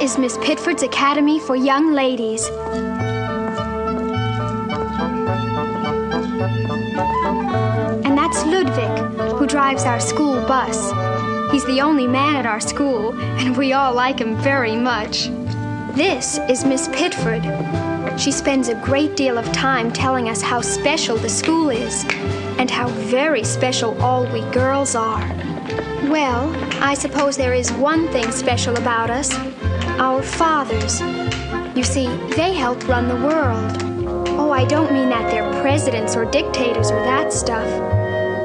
is Miss Pitford's Academy for Young Ladies. And that's Ludwig, who drives our school bus. He's the only man at our school, and we all like him very much. This is Miss Pitford. She spends a great deal of time telling us how special the school is, and how very special all we girls are. Well, I suppose there is one thing special about us our fathers. You see, they help run the world. Oh, I don't mean that they're presidents or dictators or that stuff.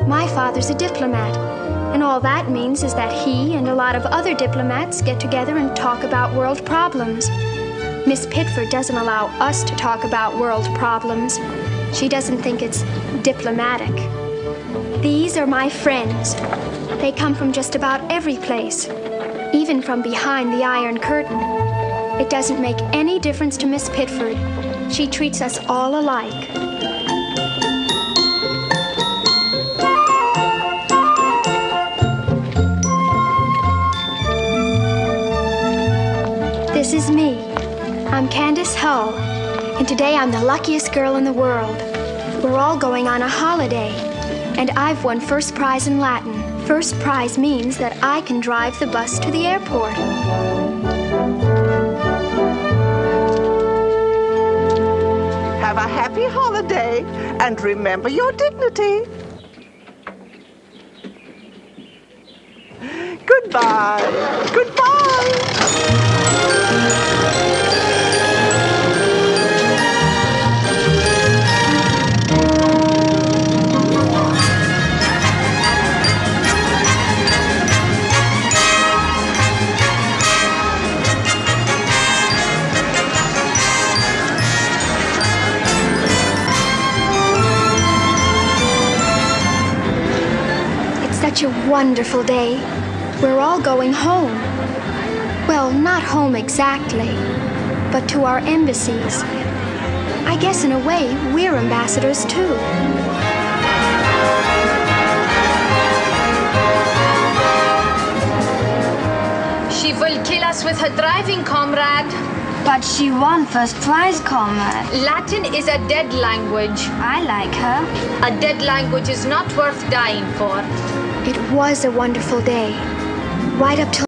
My father's a diplomat, and all that means is that he and a lot of other diplomats get together and talk about world problems. Miss Pitford doesn't allow us to talk about world problems. She doesn't think it's diplomatic. These are my friends. They come from just about every place, even from behind the Iron Curtain. It doesn't make any difference to Miss Pitford. She treats us all alike. This is me. I'm Candace Hull, and today I'm the luckiest girl in the world. We're all going on a holiday, and I've won first prize in Latin. First prize means that I can drive the bus to the airport. Have a happy holiday and remember your dignity. Goodbye. Goodbye. Such a wonderful day. We're all going home. Well, not home exactly, but to our embassies. I guess in a way, we're ambassadors too. She will kill us with her driving, comrade. But she won first prize, comrade. Latin is a dead language. I like her. A dead language is not worth dying for. It was a wonderful day. Right up till